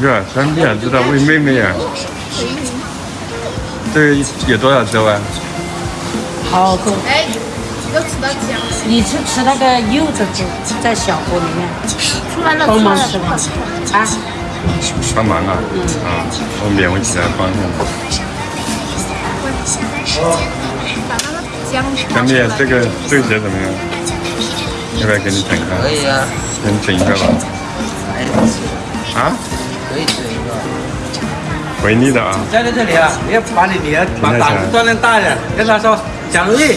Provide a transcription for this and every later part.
哥，三弟还知道喂妹妹啊？这个有多少周啊？好多。哎，要吃到姜。你去吃那个柚子煮在小锅里面，出来了，帮忙出吃来了。啊。帮忙啊！啊，我勉为其难帮上。把那个姜。三弟，这个这个鞋怎么样？要不要给你整个？可以啊，给你整一个吧。啊？可以整一个。回力的啊。站在这里啊，你要把你女儿把胆子锻炼大点，跟她说，蒋如意，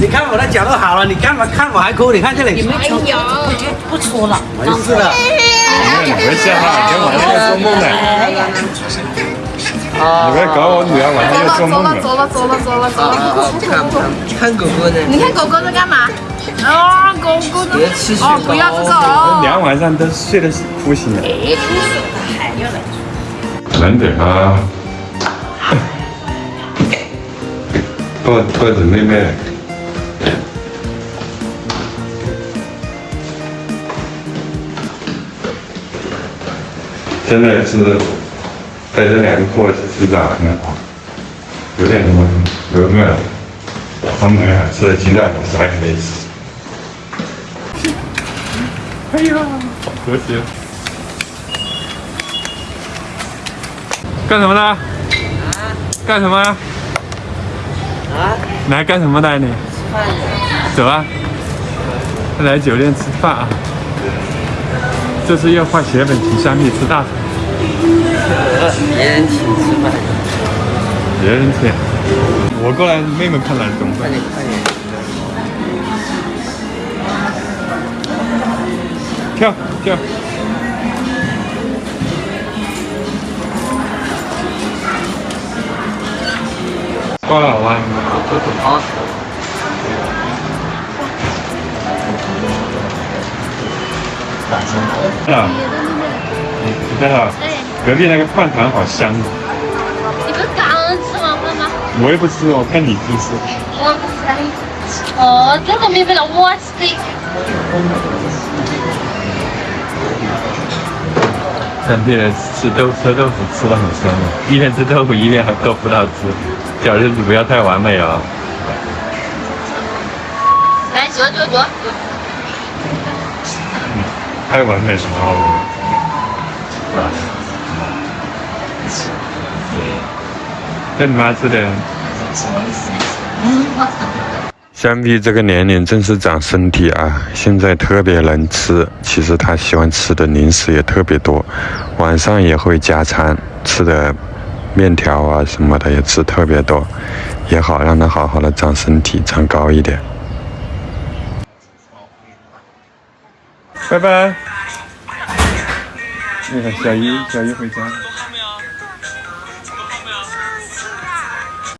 你看我的脚都好了，你干嘛看我还哭？你看这里。哎呀，不搓了。没事的。你别吓她，跟晚上要做梦呢。你别搞我女儿晚上要做梦走了走了走了走了走了。看看看狗狗呢。你看狗狗在干嘛？啊，狗狗呢？哦，不要这个哦。两晚上都睡得哭醒了。哎，哭死了，还要来。难得啊！抱抱着妹妹。真的是带着两个货去吃早餐，有点什么有饿了，他们俩吃了鸡蛋，啥也没吃。哎呀，好和谐！干什么呢？干什么？啊？来干什么的你？吃饭的。走啊！来酒店吃饭啊！这次要画血本请三弟吃大餐。别人请吃饭。别人请。我过来，妹妹看来怎么办？快点快点。跳跳。挂了好吧？好。啊，你看啊，隔壁那个饭团好香啊！你不是刚吃完饭吗？我也不吃，我看你不吃。我不吃。哦，这个没味道，我吃。三弟吃豆吃豆腐吃的很香啊，一边吃豆腐一边喝豆葡萄汁，小日子不要太完美啊！来，坐坐坐。太完美什么了？这你妈吃的。香碧这个年龄正是长身体啊，现在特别能吃。其实他喜欢吃的零食也特别多，晚上也会加餐，吃的面条啊什么的也吃特别多，也好让他好好的长身体，长高一点。拜拜。那个小姨，小姨回家了。